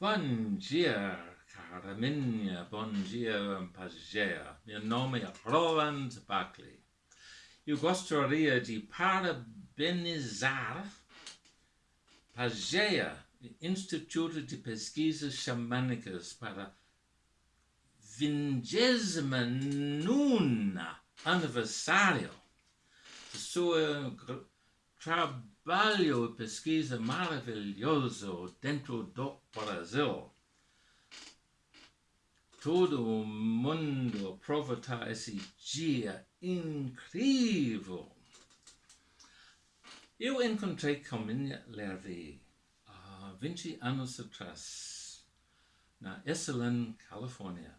Bom dia, cara minha, bom dia, Pagea. Meu nome é Roland Buckley. Eu gostaria de parabenizar Pagea, Instituto de Pesquisas Xamânicas, para 29 aniversário de seu trabalho e pesquisa maravilhoso dentro do Brasil. Todo mundo aproveitar esse dia incrível. Eu encontrei com minha Lervi há 20 anos atrás, na Esalen, Califórnia.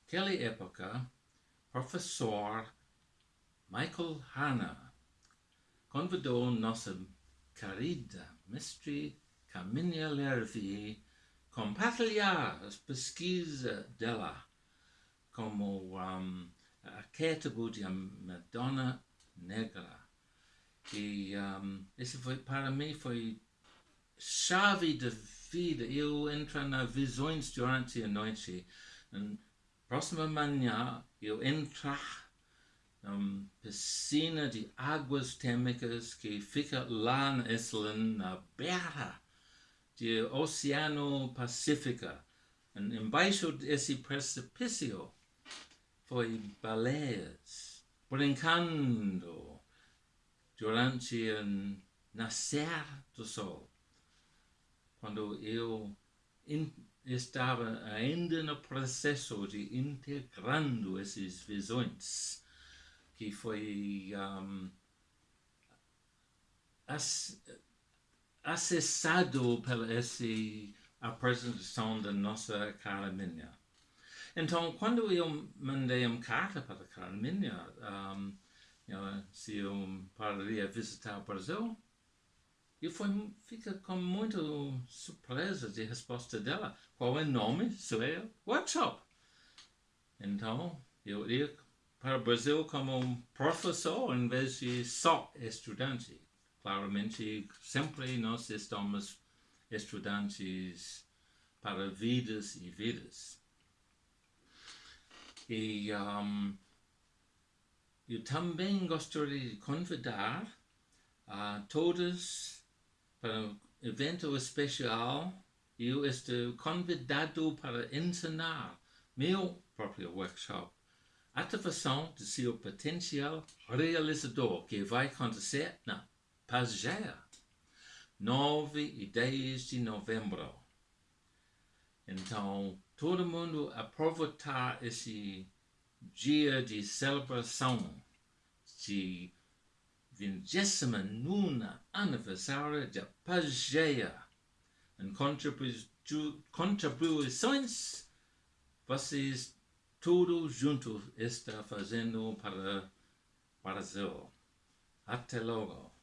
Naquela época, professor Michael Hanna convidou nossa querida mestre Caminha Lervi compartilhar as pesquisas dela como um, arquétipo de Madonna Negra. E um, esse foi, para mim, foi chave de vida. Eu entro na visões durante a noite. Na próxima manhã, eu entrar na piscina de águas térmicas que fica lá na Islândia, na beira do Oceano Pacífico. Embaixo desse precipício foi baleias brincando durante o nascer do sol. Quando eu estava ainda no processo de integrando essas visões, que foi um, acessado pela essa apresentação da nossa cara minha. Então, quando eu mandei uma carta para a cara minha, um, you se eu pararia visitar o Brasil, eu fui, fica com muita surpresa de resposta dela. Qual é o nome? Seu workshop. Então, eu ia para o Brasil como professor em vez de só estudante. Claramente, sempre nós estamos estudantes para vidas e vidas. E um, eu também gostaria de convidar a todos para um evento especial. Eu estou convidado para ensinar meu próprio workshop ativação de seu potencial realizador que vai acontecer na Pagea, 9 e 10 de novembro. Então, todo mundo aproveitar esse dia de celebração de 29 aniversário de Pagea em contribuições vocês tudo junto está fazendo para Brasil. Até logo.